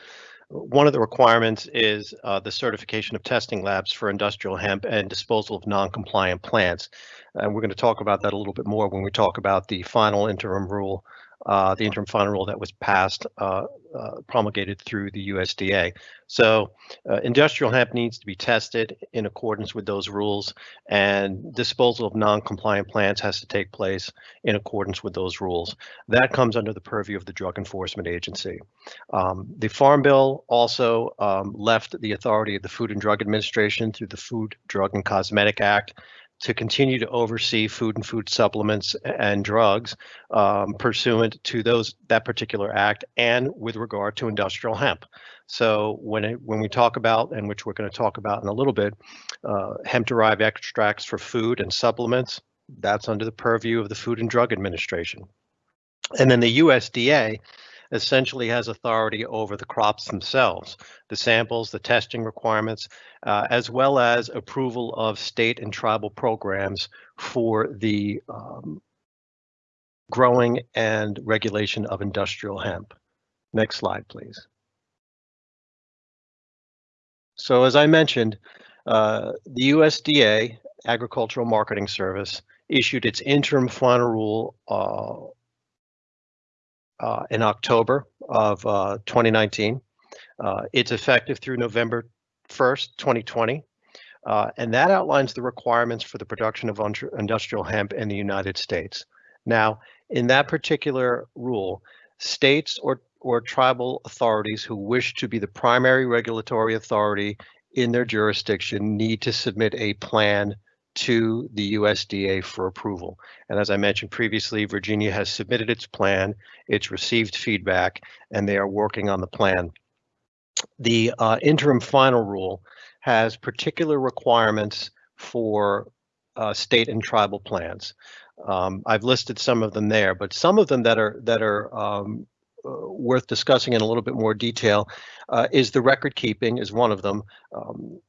one of the requirements is uh, the certification of testing labs for industrial hemp and disposal of non-compliant plants. And we're going to talk about that a little bit more when we talk about the final interim rule uh, the interim final rule that was passed, uh, uh, promulgated through the USDA. So uh, industrial hemp needs to be tested in accordance with those rules and disposal of non-compliant plants has to take place in accordance with those rules. That comes under the purview of the Drug Enforcement Agency. Um, the Farm Bill also um, left the authority of the Food and Drug Administration through the Food, Drug and Cosmetic Act to continue to oversee food and food supplements and drugs um, pursuant to those that particular act and with regard to industrial hemp. So when it, when we talk about, and which we're going to talk about in a little bit, uh, hemp-derived extracts for food and supplements, that's under the purview of the Food and Drug Administration. And then the USDA essentially has authority over the crops themselves, the samples, the testing requirements, uh, as well as approval of state and tribal programs for the um, growing and regulation of industrial hemp. Next slide, please. So as I mentioned, uh, the USDA Agricultural Marketing Service issued its interim final rule uh, uh, in October of uh, 2019. Uh, it's effective through November 1st, 2020. Uh, and that outlines the requirements for the production of industrial hemp in the United States. Now, in that particular rule, states or, or tribal authorities who wish to be the primary regulatory authority in their jurisdiction need to submit a plan to the USDA for approval. And as I mentioned previously, Virginia has submitted its plan, it's received feedback, and they are working on the plan. The uh, interim final rule has particular requirements for uh, state and tribal plans. Um, I've listed some of them there, but some of them that are that are um, uh, worth discussing in a little bit more detail uh, is the record keeping is one of them. Um,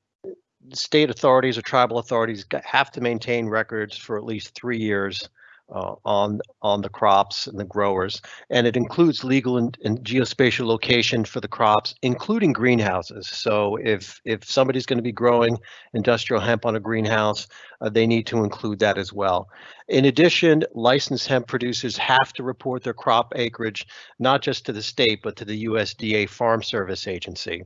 state authorities or tribal authorities have to maintain records for at least three years uh, on on the crops and the growers, and it includes legal and, and geospatial location for the crops, including greenhouses. So if if somebody's going to be growing industrial hemp on a greenhouse, uh, they need to include that as well. In addition, licensed hemp producers have to report their crop acreage not just to the state but to the USDA Farm Service Agency.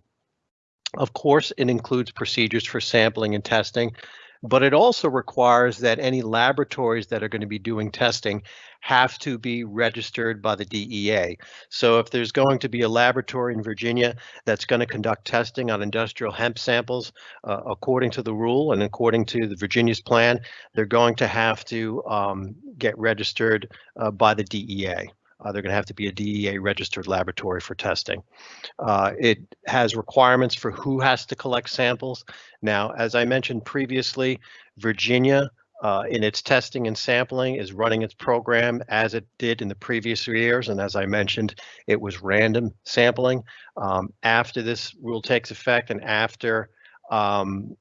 Of course, it includes procedures for sampling and testing, but it also requires that any laboratories that are going to be doing testing have to be registered by the DEA. So if there's going to be a laboratory in Virginia that's going to conduct testing on industrial hemp samples, uh, according to the rule and according to the Virginia's plan, they're going to have to um, get registered uh, by the DEA. Uh, they're going to have to be a DEA registered laboratory for testing. Uh, it has requirements for who has to collect samples. Now, as I mentioned previously, Virginia uh, in its testing and sampling is running its program as it did in the previous years. And as I mentioned, it was random sampling. Um, after this rule takes effect and after um,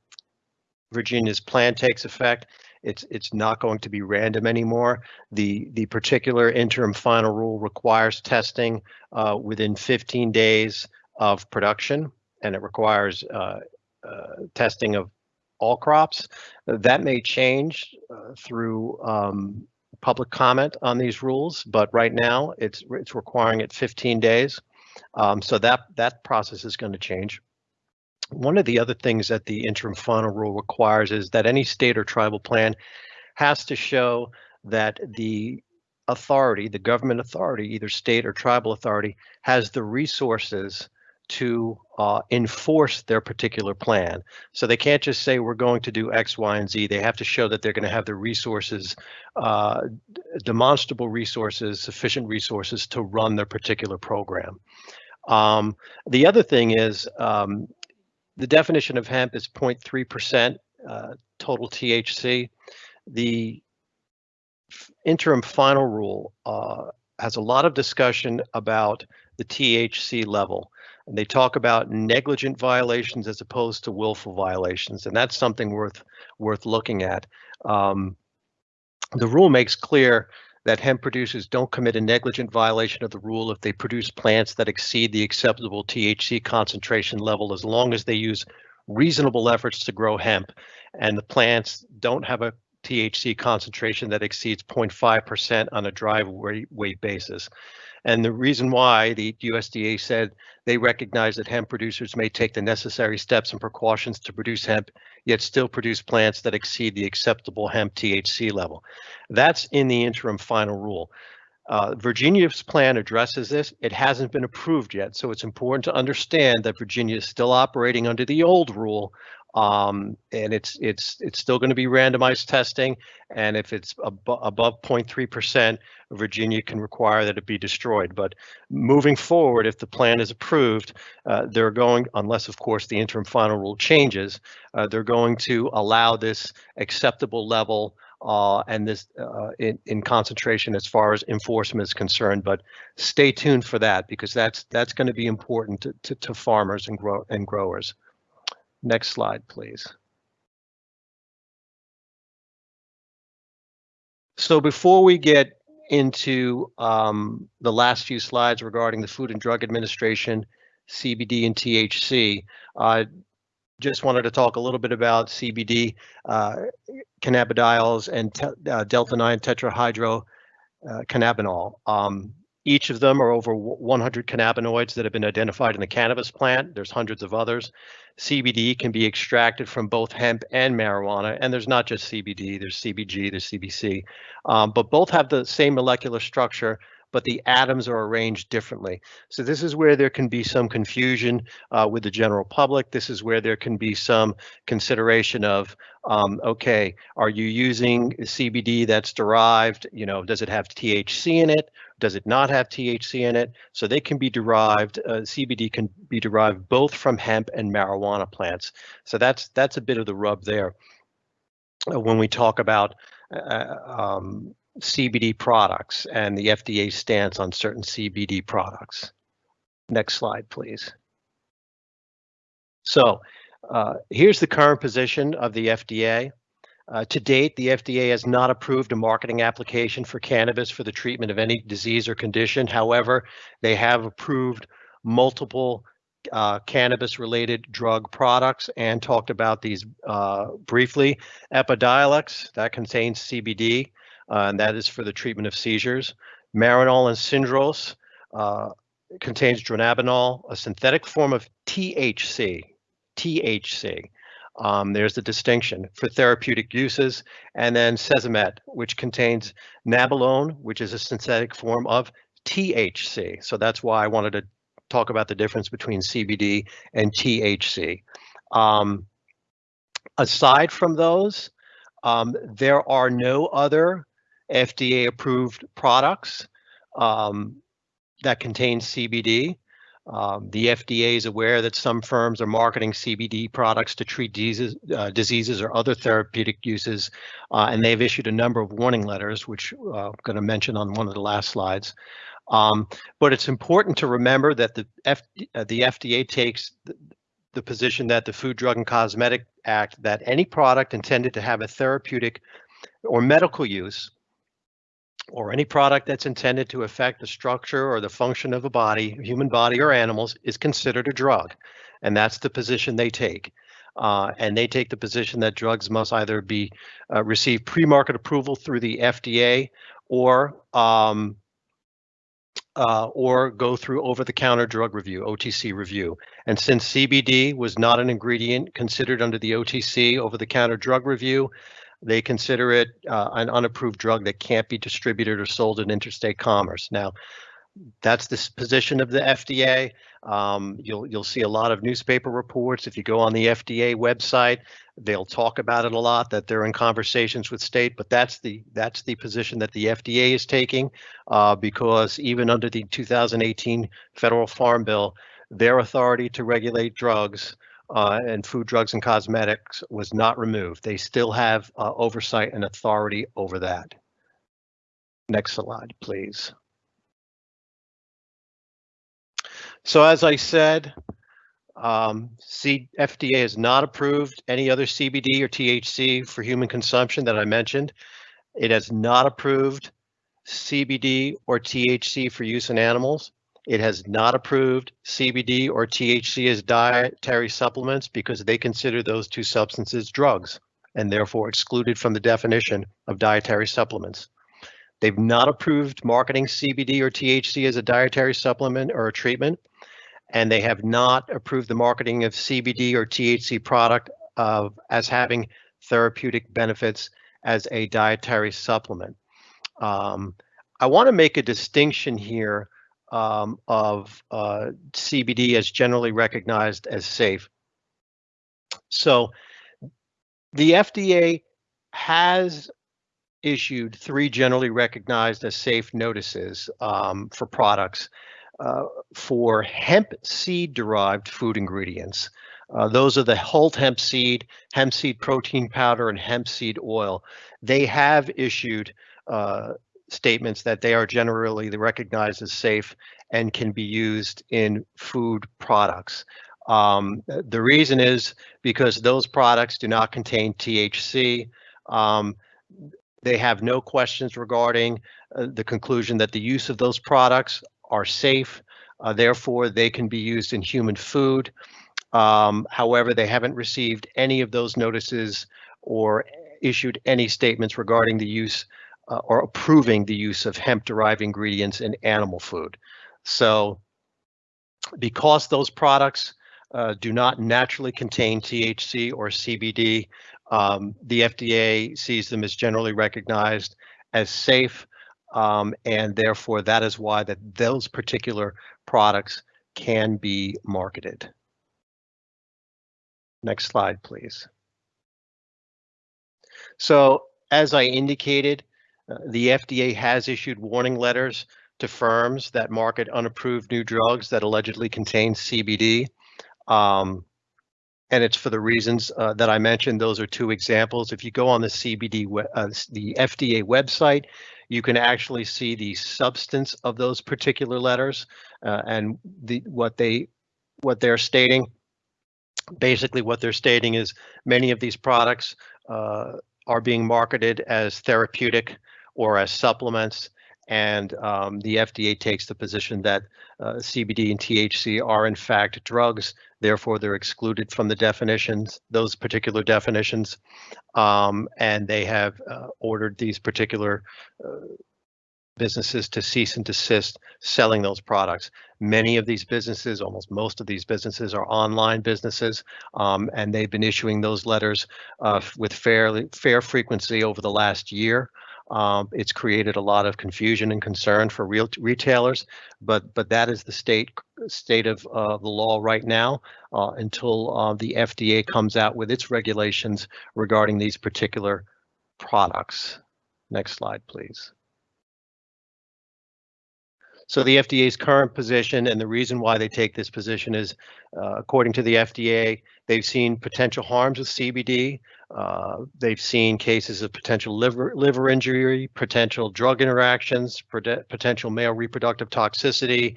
Virginia's plan takes effect, it's it's not going to be random anymore. The the particular interim final rule requires testing uh, within 15 days of production, and it requires uh, uh, testing of all crops. That may change uh, through um, public comment on these rules, but right now it's it's requiring it 15 days. Um, so that that process is going to change. One of the other things that the interim final rule requires is that any state or tribal plan has to show that the authority, the government authority, either state or tribal authority, has the resources to uh, enforce their particular plan. So they can't just say we're going to do X, Y, and Z. They have to show that they're going to have the resources, uh, demonstrable resources, sufficient resources to run their particular program. Um, the other thing is um, the definition of hemp is 0.3% uh, total THC. The interim final rule uh, has a lot of discussion about the THC level. And they talk about negligent violations as opposed to willful violations, and that's something worth worth looking at. Um, the rule makes clear that hemp producers don't commit a negligent violation of the rule if they produce plants that exceed the acceptable THC concentration level as long as they use reasonable efforts to grow hemp and the plants don't have a THC concentration that exceeds 0.5% on a dry weight basis. And the reason why the USDA said they recognize that hemp producers may take the necessary steps and precautions to produce hemp, yet still produce plants that exceed the acceptable hemp THC level. That's in the interim final rule. Uh, Virginia's plan addresses this. It hasn't been approved yet, so it's important to understand that Virginia is still operating under the old rule um, and it's it's it's still going to be randomized testing. And if it's ab above 0.3%, Virginia can require that it be destroyed. But moving forward, if the plan is approved, uh, they're going, unless of course the interim final rule changes, uh, they're going to allow this acceptable level uh, and this uh, in, in concentration as far as enforcement is concerned. But stay tuned for that because that's that's going to be important to, to, to farmers and grow and growers. Next slide, please. So before we get into um, the last few slides regarding the Food and Drug Administration, CBD and THC, I uh, just wanted to talk a little bit about CBD, uh, cannabidiols, and uh, delta-9 tetrahydrocannabinol. Um, each of them are over 100 cannabinoids that have been identified in the cannabis plant. There's hundreds of others. CBD can be extracted from both hemp and marijuana, and there's not just CBD, there's CBG, there's CBC, um, but both have the same molecular structure, but the atoms are arranged differently. So this is where there can be some confusion uh, with the general public. This is where there can be some consideration of, um, okay, are you using CBD that's derived, you know, does it have THC in it? Does it not have THC in it? So they can be derived, uh, CBD can be derived both from hemp and marijuana plants. So that's that's a bit of the rub there. Uh, when we talk about uh, um, CBD products and the FDA stance on certain CBD products. Next slide, please. So uh, here's the current position of the FDA. Uh, to date, the FDA has not approved a marketing application for cannabis for the treatment of any disease or condition. However, they have approved multiple uh, cannabis-related drug products and talked about these uh, briefly. Epidiolex, that contains CBD, uh, and that is for the treatment of seizures. Marinol and Syndros uh, contains dronabinol, a synthetic form of THC. THC. Um, there's the distinction for therapeutic uses, and then Cesamet, which contains nabilone, which is a synthetic form of THC. So that's why I wanted to talk about the difference between CBD and THC. Um, aside from those, um, there are no other FDA-approved products um, that contain CBD. Um, the FDA is aware that some firms are marketing CBD products to treat diseases, uh, diseases or other therapeutic uses, uh, and they've issued a number of warning letters, which uh, I'm going to mention on one of the last slides. Um, but it's important to remember that the, F, uh, the FDA takes the, the position that the Food, Drug, and Cosmetic Act that any product intended to have a therapeutic or medical use or any product that's intended to affect the structure or the function of a body, human body or animals, is considered a drug. And that's the position they take. Uh, and they take the position that drugs must either be uh, receive pre-market approval through the FDA or um, uh, or go through over-the-counter drug review, OTC review. And since CBD was not an ingredient considered under the OTC over-the-counter drug review, they consider it uh, an unapproved drug that can't be distributed or sold in interstate commerce. Now, that's the position of the FDA. Um, you'll you'll see a lot of newspaper reports. If you go on the FDA website, they'll talk about it a lot. That they're in conversations with state, but that's the that's the position that the FDA is taking, uh, because even under the 2018 federal farm bill, their authority to regulate drugs uh, and food, drugs, and cosmetics was not removed. They still have uh, oversight and authority over that. Next slide, please. So as I said, um, C FDA has not approved any other CBD or THC for human consumption that I mentioned. It has not approved CBD or THC for use in animals. It has not approved CBD or THC as dietary supplements because they consider those two substances drugs and therefore excluded from the definition of dietary supplements. They've not approved marketing CBD or THC as a dietary supplement or a treatment, and they have not approved the marketing of CBD or THC product of as having therapeutic benefits as a dietary supplement. Um, I want to make a distinction here um, of uh, CBD as generally recognized as safe. So the FDA has issued three generally recognized as safe notices um, for products uh, for hemp seed derived food ingredients. Uh, those are the hulled hemp seed, hemp seed protein powder, and hemp seed oil. They have issued uh, statements that they are generally recognized as safe and can be used in food products. Um, the reason is because those products do not contain THC. Um, they have no questions regarding uh, the conclusion that the use of those products are safe. Uh, therefore, they can be used in human food. Um, however, they haven't received any of those notices or issued any statements regarding the use uh, or approving the use of hemp-derived ingredients in animal food. So because those products uh, do not naturally contain THC or CBD, um, the FDA sees them as generally recognized as safe, um, and therefore that is why that those particular products can be marketed. Next slide, please. So as I indicated, the FDA has issued warning letters to firms that market unapproved new drugs that allegedly contain CBD. Um, and it's for the reasons uh, that I mentioned. Those are two examples. If you go on the CBD, uh, the FDA website, you can actually see the substance of those particular letters uh, and the what they what they're stating. Basically, what they're stating is many of these products uh, are being marketed as therapeutic or as supplements. And um, the FDA takes the position that uh, CBD and THC are in fact drugs, therefore they're excluded from the definitions, those particular definitions. Um, and they have uh, ordered these particular uh, businesses to cease and desist selling those products. Many of these businesses, almost most of these businesses are online businesses, um, and they've been issuing those letters uh, with fairly fair frequency over the last year. Um, it's created a lot of confusion and concern for real retailers, but but that is the state state of uh, the law right now uh, until uh, the FDA comes out with its regulations regarding these particular products. Next slide, please. So the FDA's current position and the reason why they take this position is, uh, according to the FDA, they've seen potential harms with CBD. Uh, they've seen cases of potential liver liver injury, potential drug interactions, potential male reproductive toxicity,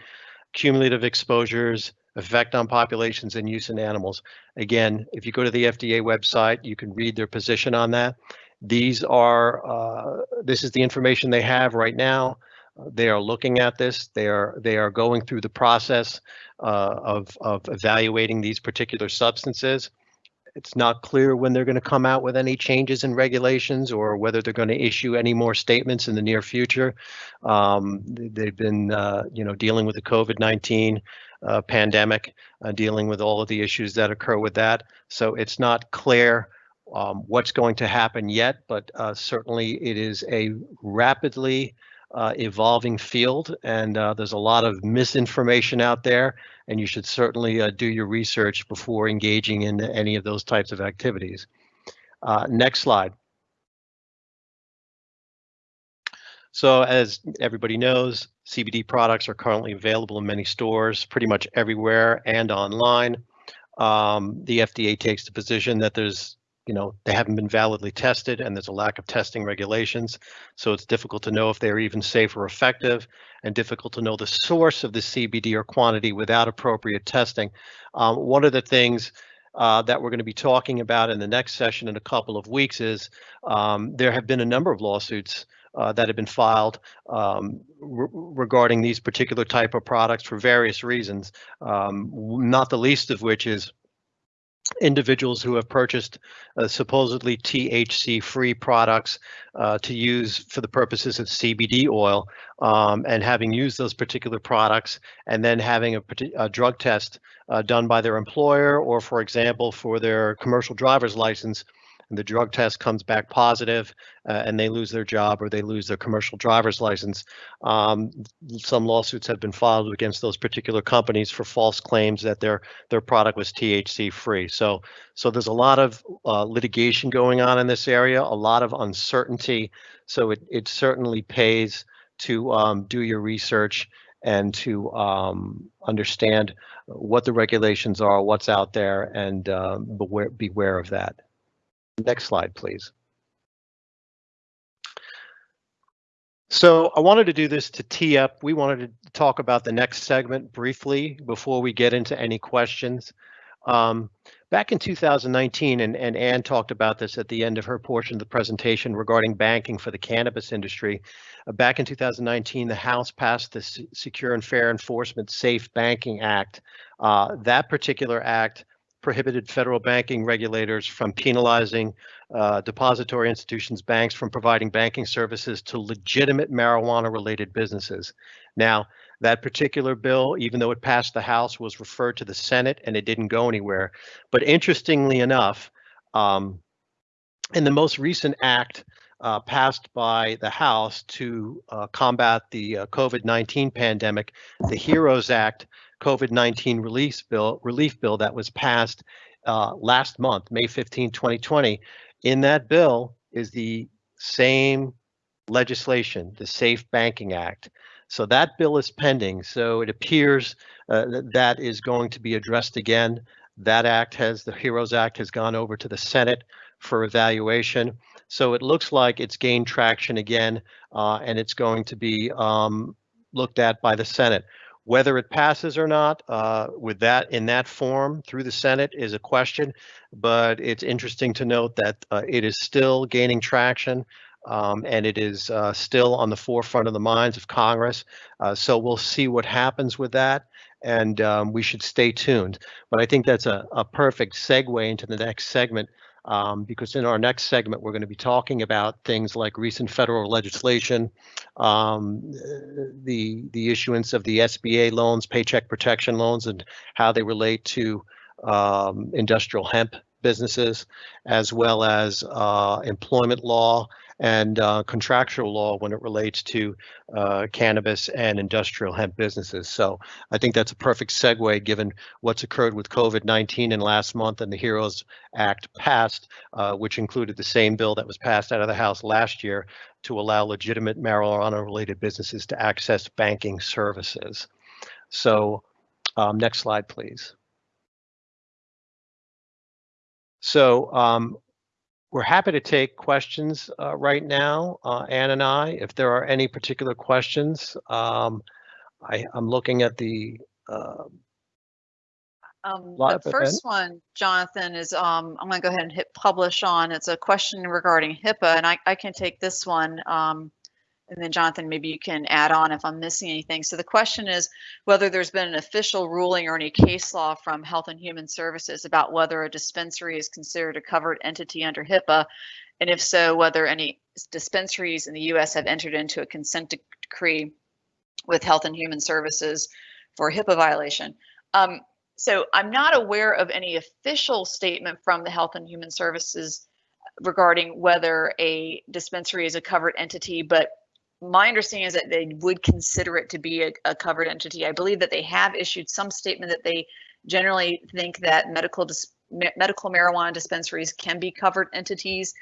cumulative exposures, effect on populations and use in animals. Again, if you go to the FDA website, you can read their position on that. These are, uh, this is the information they have right now. They are looking at this. They are they are going through the process uh, of of evaluating these particular substances. It's not clear when they're going to come out with any changes in regulations or whether they're going to issue any more statements in the near future. Um, they've been, uh, you know, dealing with the COVID-19 uh, pandemic, uh, dealing with all of the issues that occur with that. So it's not clear um, what's going to happen yet, but uh, certainly it is a rapidly uh, evolving field, and uh, there's a lot of misinformation out there, and you should certainly uh, do your research before engaging in any of those types of activities. Uh, next slide. So as everybody knows, CBD products are currently available in many stores, pretty much everywhere and online. Um, the FDA takes the position that there's you know, they haven't been validly tested and there's a lack of testing regulations. So it's difficult to know if they're even safe or effective and difficult to know the source of the CBD or quantity without appropriate testing. Um, one of the things uh, that we're going to be talking about in the next session in a couple of weeks is um, there have been a number of lawsuits uh, that have been filed um, re regarding these particular type of products for various reasons, um, not the least of which is individuals who have purchased uh, supposedly THC-free products uh, to use for the purposes of CBD oil, um, and having used those particular products, and then having a, a drug test uh, done by their employer, or for example, for their commercial driver's license, and the drug test comes back positive, uh, and they lose their job or they lose their commercial driver's license. Um, some lawsuits have been filed against those particular companies for false claims that their their product was THC free. So so there's a lot of uh, litigation going on in this area, a lot of uncertainty. So it it certainly pays to um, do your research and to um, understand what the regulations are, what's out there, and uh, beware, beware of that. Next slide, please. So I wanted to do this to tee up. We wanted to talk about the next segment briefly before we get into any questions. Um, back in 2019, and, and talked about this at the end of her portion of the presentation regarding banking for the cannabis industry. Uh, back in 2019, the House passed the S Secure and Fair Enforcement Safe Banking Act. Uh, that particular act prohibited federal banking regulators from penalizing uh, depository institutions, banks from providing banking services to legitimate marijuana related businesses. Now, that particular bill, even though it passed the House, was referred to the Senate and it didn't go anywhere. But interestingly enough, um, in the most recent act uh, passed by the House to uh, combat the uh, COVID-19 pandemic, the HEROES Act COVID-19 relief bill, relief bill that was passed uh, last month, May 15, 2020. In that bill is the same legislation, the Safe Banking Act. So that bill is pending. So it appears uh, that, that is going to be addressed again. That act has, the HEROES Act has gone over to the Senate for evaluation. So it looks like it's gained traction again, uh, and it's going to be um, looked at by the Senate Whether it passes or not, uh, with that in that form through the Senate is a question, but it's interesting to note that uh, it is still gaining traction. Um, and it is uh, still on the forefront of the minds of Congress. Uh, so we'll see what happens with that, and um, we should stay tuned. But I think that's a, a perfect segue into the next segment, um, because in our next segment, we're going to be talking about things like recent federal legislation, um, the the issuance of the SBA loans, paycheck protection loans, and how they relate to um, industrial hemp businesses, as well as uh, employment law and uh, contractual law when it relates to uh, cannabis and industrial hemp businesses. So I think that's a perfect segue given what's occurred with COVID-19 and last month and the HEROES Act passed, uh, which included the same bill that was passed out of the House last year to allow legitimate marijuana-related businesses to access banking services. So um, next slide, please. So um, we're happy to take questions uh, right now, uh, Ann and I, if there are any particular questions. Um, I, am looking at the uh, um, the first one, Jonathan, is um, I'm going to go ahead and hit publish on. It's a question regarding HIPAA, and I, I can take this one. Um, and then Jonathan, maybe you can add on if I'm missing anything. So the question is whether there's been an official ruling or any case law from Health and Human Services about whether a dispensary is considered a covered entity under HIPAA, and if so, whether any dispensaries in the U.S. have entered into a consent decree with Health and Human Services for HIPAA violation. Um, so I'm not aware of any official statement from the Health and Human Services regarding whether a dispensary is a covered entity, but my understanding is that they would consider it to be a, a, covered entity. I believe that they have issued some statement that they generally think that medical medical marijuana dispensaries can be covered entities,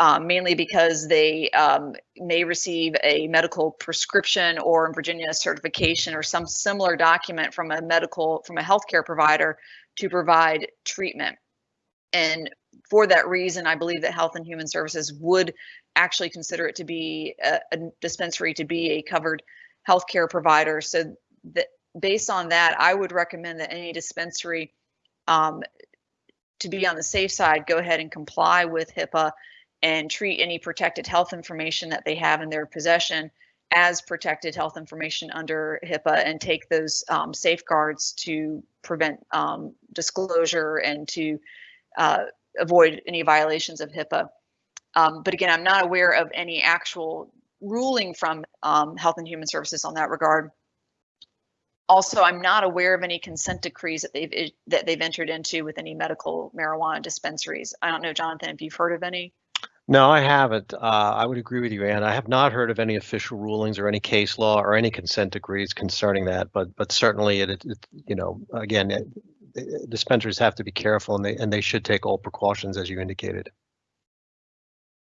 um, mainly because they um, may receive a medical prescription or in Virginia certification or some similar document from a medical from a healthcare provider to provide treatment. And for that reason, I believe that Health and Human Services would actually consider it to be a, a dispensary to be a covered healthcare provider. So that based on that, I would recommend that any dispensary um, to be on the safe side, go ahead and comply with HIPAA and treat any protected health information that they have in their possession as protected health information under HIPAA and take those um, safeguards to prevent um, disclosure and to uh, avoid any violations of HIPAA. Um, but again, I'm not aware of any actual ruling from um, Health and Human Services on that regard. Also, I'm not aware of any consent decrees that they've that they've entered into with any medical marijuana dispensaries. I don't know, Jonathan, if you've heard of any. No, I haven't. Uh, I would agree with you, Ann. I have not heard of any official rulings or any case law or any consent decrees concerning that. But but certainly, it, it you know, again, it, dispensaries have to be careful, and they and they should take all precautions as you indicated.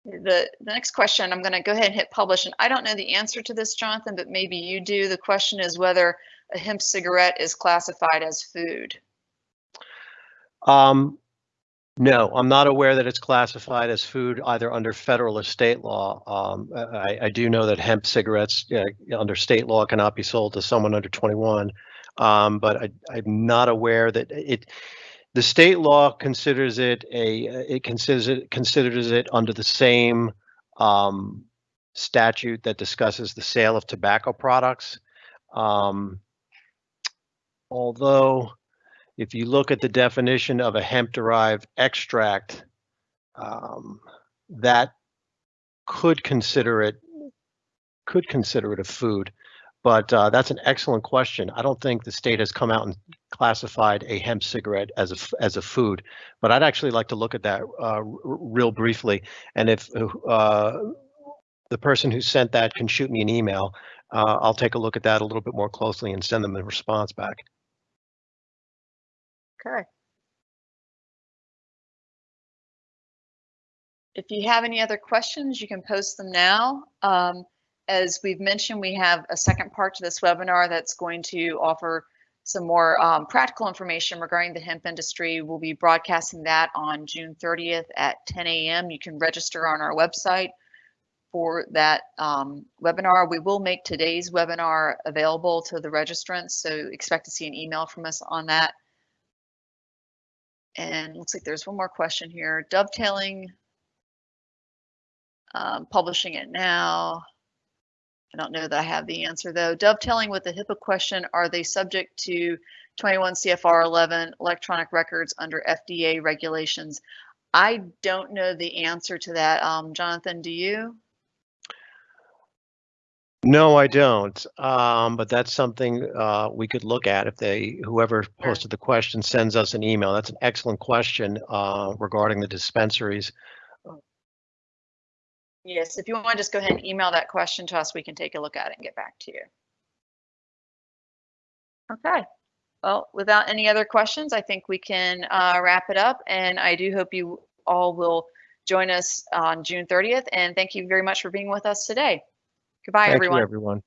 The, the next question, I'm going to go ahead and hit publish. And I don't know the answer to this, Jonathan, but maybe you do. The question is whether a hemp cigarette is classified as food. Um, no, I'm not aware that it's classified as food either under federal or state law. Um, I, I, do know that hemp cigarettes uh, under state law cannot be sold to someone under 21, um, but I, I'm not aware that it the state law considers it a it considers it considers it under the same um, statute that discusses the sale of tobacco products. Um, although, if you look at the definition of a hemp-derived extract, um, that could consider it could consider it a food. But uh, that's an excellent question. I don't think the state has come out and classified a hemp cigarette as a as a food, but I'd actually like to look at that uh, real briefly. And if uh, the person who sent that can shoot me an email, uh, I'll take a look at that a little bit more closely and send them a response back. Okay. If you have any other questions, you can post them now. Um, as we've mentioned, we have a second part to this webinar that's going to offer some more um, practical information regarding the hemp industry. We'll be broadcasting that on June 30th at 10 a.m. You can register on our website for that um, webinar. We will make today's webinar available to the registrants, so expect to see an email from us on that. And looks like there's one more question here. Dovetailing, um, publishing it now. I don't know that I have the answer though. Dovetailing with the HIPAA question, are they subject to 21 CFR 11 electronic records under FDA regulations? I don't know the answer to that. Um, Jonathan, do you? No, I don't. Um, but that's something uh, we could look at if they, whoever posted the question sends us an email. That's an excellent question uh, regarding the dispensaries. Yes, if you want to just go ahead and email that question to us, we can take a look at it and get back to you. Okay. Well, without any other questions, I think we can uh, wrap it up. And I do hope you all will join us on June 30th. And thank you very much for being with us today. Goodbye, Thank you, everyone. everyone.